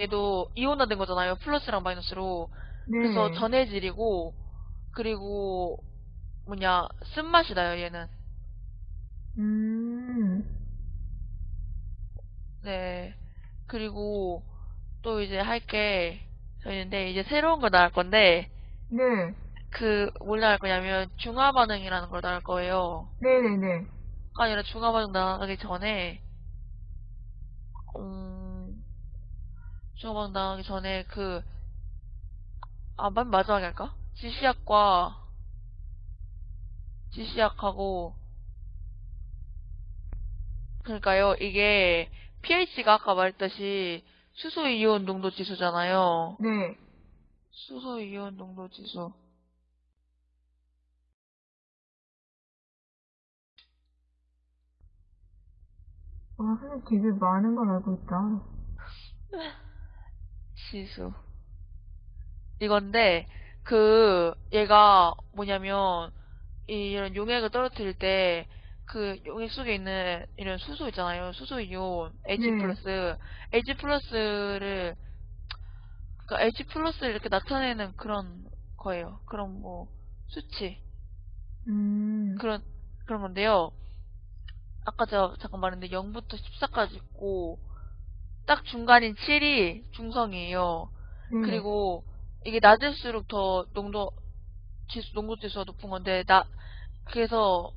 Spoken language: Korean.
얘도 이온화된 거잖아요. 플러스랑 마이너스로. 그래서 네. 전해질이고 그리고 뭐냐 쓴맛이 나요. 얘는. 음, 네. 그리고 또 이제 할게 있는데 이제 새로운 거 나올 건데 네. 그뭘 나올 거냐면 중화 반응이라는 걸 나올 거예요. 네네네. 아니라 중화 반응 나가기 전에 음 반응 나가기 전에 그 아, 맨 마지막에 할까? 지시약과 지시약하고 그러니까요. 이게 pH가 아까 말했듯이 수소 이온 농도 지수잖아요. 네. 수소 이온 농도 지수. 아, 선생님 되게 많은 걸 알고 있다. 지수. 이건데, 그, 얘가 뭐냐면, 이- 이런 용액을 떨어뜨릴 때, 그 용액 속에 있는 이런 수소 있잖아요. 수소 이온, H 네. 플러스, H 플러스를, 그니까 H 플러스를 이렇게 나타내는 그런 거예요. 그런 뭐, 수치. 음, 그런, 그런 건데요. 아까 제가 잠깐 말했는데 0부터 14까지 있고, 딱 중간인 7이 중성이에요. 네. 그리고 이게 낮을수록 더 농도 지수, 농도 지수가 높은 건데, 나, 그래서